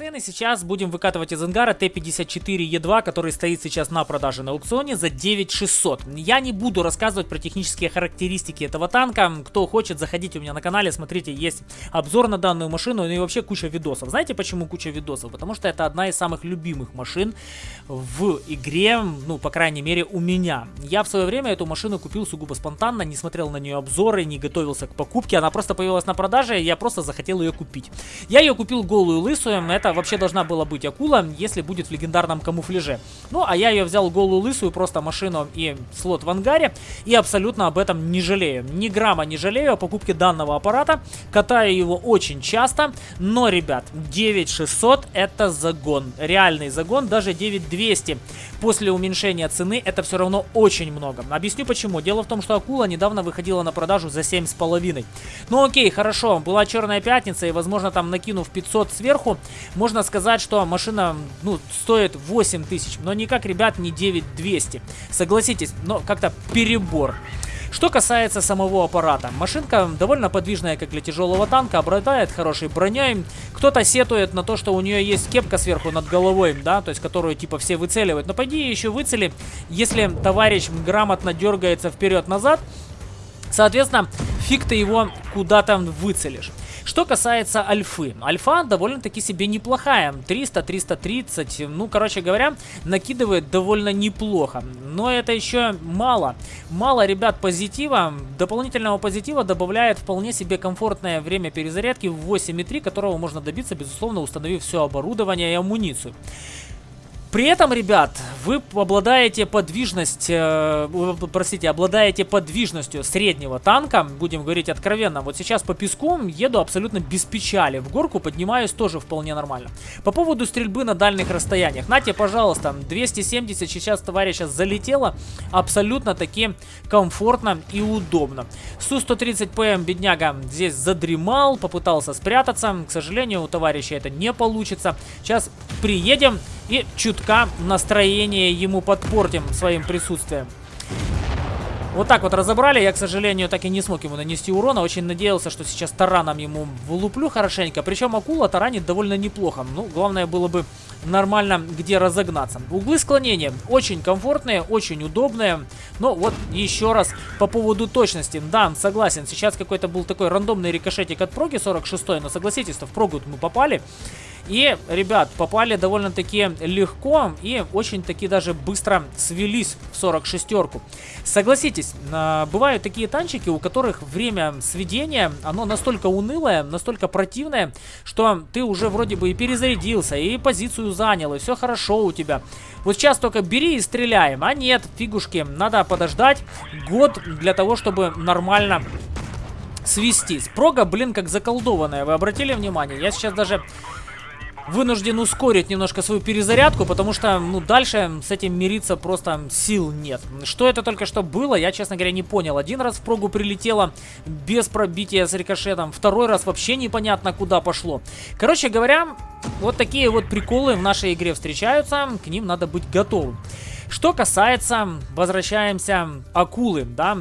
цены. Сейчас будем выкатывать из ангара Т-54Е2, который стоит сейчас на продаже на аукционе за 9600. Я не буду рассказывать про технические характеристики этого танка. Кто хочет, заходите у меня на канале, смотрите, есть обзор на данную машину, ну и вообще куча видосов. Знаете почему куча видосов? Потому что это одна из самых любимых машин в игре, ну, по крайней мере, у меня. Я в свое время эту машину купил сугубо спонтанно, не смотрел на нее обзоры, не готовился к покупке. Она просто появилась на продаже, и я просто захотел ее купить. Я ее купил голую лысую, это вообще должна была быть акула, если будет в легендарном камуфляже. Ну, а я ее взял голую лысую, просто машину и слот в ангаре, и абсолютно об этом не жалею. Ни грамма не жалею о покупке данного аппарата, катаю его очень часто, но, ребят, 9600 это загон, реальный загон, даже 9200 после уменьшения цены это все равно очень много. Объясню почему. Дело в том, что акула недавно выходила на продажу за 7,5. Ну окей, хорошо, была черная пятница и возможно там накинув 500 сверху, можно сказать, что машина ну, стоит 8 тысяч, но никак, ребят, не 9200. Согласитесь, но как-то перебор. Что касается самого аппарата, машинка довольно подвижная, как для тяжелого танка, обладает хорошей броней. Кто-то сетует на то, что у нее есть кепка сверху над головой, да, то есть которую типа все выцеливают. Но пойди еще выцели, если товарищ грамотно дергается вперед-назад, соответственно, фиг ты его куда-то выцелишь. Что касается альфы. Альфа довольно-таки себе неплохая. 300-330. Ну, короче говоря, накидывает довольно неплохо. Но это еще мало. Мало, ребят, позитива. Дополнительного позитива добавляет вполне себе комфортное время перезарядки в 8.3, которого можно добиться, безусловно, установив все оборудование и амуницию. При этом, ребят, вы обладаете подвижность, э, простите, обладаете подвижностью среднего танка, будем говорить откровенно. Вот сейчас по песку еду абсолютно без печали, в горку поднимаюсь тоже вполне нормально. По поводу стрельбы на дальних расстояниях, нате, пожалуйста, 270 сейчас товарища залетело, абсолютно таки комфортно и удобно. Су-130ПМ бедняга здесь задремал, попытался спрятаться, к сожалению, у товарища это не получится. Сейчас приедем и чутка настроение ему подпортим своим присутствием. Вот так вот разобрали. Я, к сожалению, так и не смог ему нанести урона. Очень надеялся, что сейчас тараном ему влуплю хорошенько. Причем акула таранит довольно неплохо. Ну, главное было бы нормально где разогнаться. Углы склонения очень комфортные, очень удобные. Но вот еще раз по поводу точности. Да, согласен, сейчас какой-то был такой рандомный рикошетик от проги 46 но согласитесь, что в прогу мы попали. И, ребят, попали довольно-таки легко и очень-таки даже быстро свелись в 46-ку. Согласитесь, а, бывают такие танчики, у которых время сведения, оно настолько унылое, настолько противное, что ты уже вроде бы и перезарядился, и позицию занял, и все хорошо у тебя. Вот сейчас только бери и стреляем, а нет, фигушки, надо подождать год для того, чтобы нормально свестись. Прога, блин, как заколдованная, вы обратили внимание? Я сейчас даже вынужден ускорить немножко свою перезарядку, потому что, ну, дальше с этим мириться просто сил нет. Что это только что было, я, честно говоря, не понял. Один раз в прогу прилетело без пробития с рикошетом, второй раз вообще непонятно куда пошло. Короче говоря, вот такие вот приколы в нашей игре встречаются, к ним надо быть готовым. Что касается, возвращаемся, акулы, да,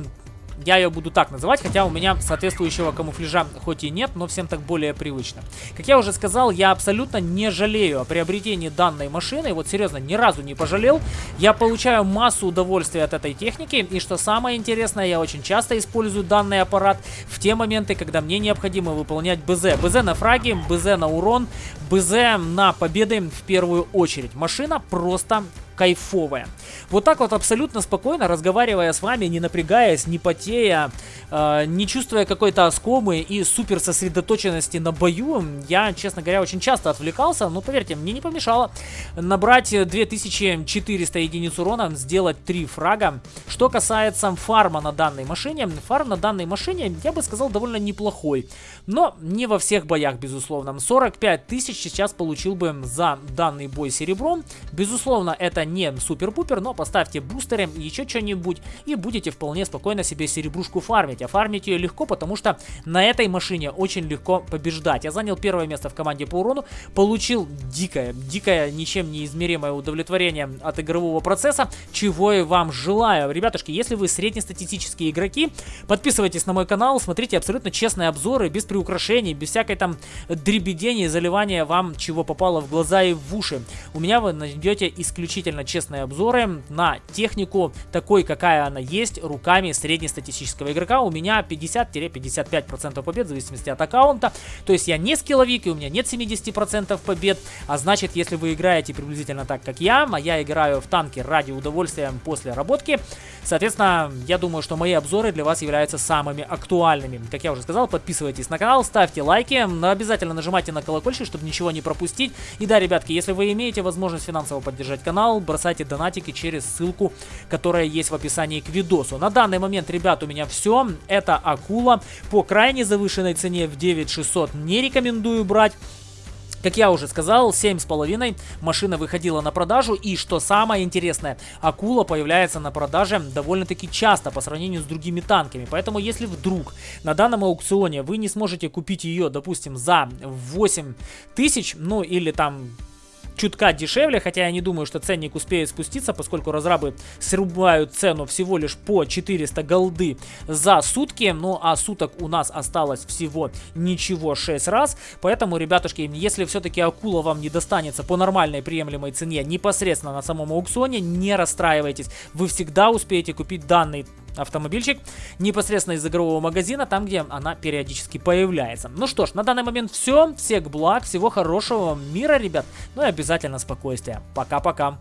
я ее буду так называть, хотя у меня соответствующего камуфляжа хоть и нет, но всем так более привычно. Как я уже сказал, я абсолютно не жалею о приобретении данной машины. Вот серьезно, ни разу не пожалел. Я получаю массу удовольствия от этой техники. И что самое интересное, я очень часто использую данный аппарат в те моменты, когда мне необходимо выполнять БЗ. БЗ на фраги, БЗ на урон, БЗ на победы в первую очередь. Машина просто кайфовая. Вот так вот абсолютно спокойно, разговаривая с вами, не напрягаясь, не потея, э, не чувствуя какой-то оскомы и супер сосредоточенности на бою, я, честно говоря, очень часто отвлекался, но поверьте, мне не помешало набрать 2400 единиц урона, сделать 3 фрага. Что касается фарма на данной машине, фарм на данной машине, я бы сказал, довольно неплохой, но не во всех боях, безусловно. 45 тысяч сейчас получил бы за данный бой серебром, безусловно, это не супер-пупер, но поставьте бустеры, еще что-нибудь, и будете вполне спокойно себе серебрушку фармить. А фармить ее легко, потому что на этой машине очень легко побеждать. Я занял первое место в команде по урону, получил дикое, дикое, ничем не измеримое удовлетворение от игрового процесса, чего и вам желаю. Ребятушки, если вы среднестатистические игроки, подписывайтесь на мой канал, смотрите абсолютно честные обзоры, без приукрашений, без всякой там дребедения заливания вам чего попало в глаза и в уши. У меня вы найдете исключительно честные обзоры на технику такой, какая она есть, руками среднестатистического игрока. У меня 50-55% побед, в зависимости от аккаунта. То есть я не скилловик, и у меня нет 70% побед. А значит, если вы играете приблизительно так, как я, а я играю в танки ради удовольствия после работки, соответственно, я думаю, что мои обзоры для вас являются самыми актуальными. Как я уже сказал, подписывайтесь на канал, ставьте лайки, обязательно нажимайте на колокольчик, чтобы ничего не пропустить. И да, ребятки, если вы имеете возможность финансово поддержать канал, бросайте донатики через ссылку, которая есть в описании к видосу. На данный момент, ребят, у меня все. Это акула по крайне завышенной цене в 9600 не рекомендую брать. Как я уже сказал, 7,5 машина выходила на продажу. И что самое интересное, акула появляется на продаже довольно-таки часто по сравнению с другими танками. Поэтому если вдруг на данном аукционе вы не сможете купить ее, допустим, за 8 тысяч, ну или там чутка дешевле, хотя я не думаю, что ценник успеет спуститься, поскольку разрабы срубают цену всего лишь по 400 голды за сутки, ну а суток у нас осталось всего ничего 6 раз, поэтому, ребятушки, если все-таки акула вам не достанется по нормальной приемлемой цене непосредственно на самом аукционе, не расстраивайтесь, вы всегда успеете купить данный автомобильчик непосредственно из игрового магазина, там, где она периодически появляется. Ну что ж, на данный момент все. Всех благ, всего хорошего мира, ребят. Ну и обязательно спокойствия. Пока-пока.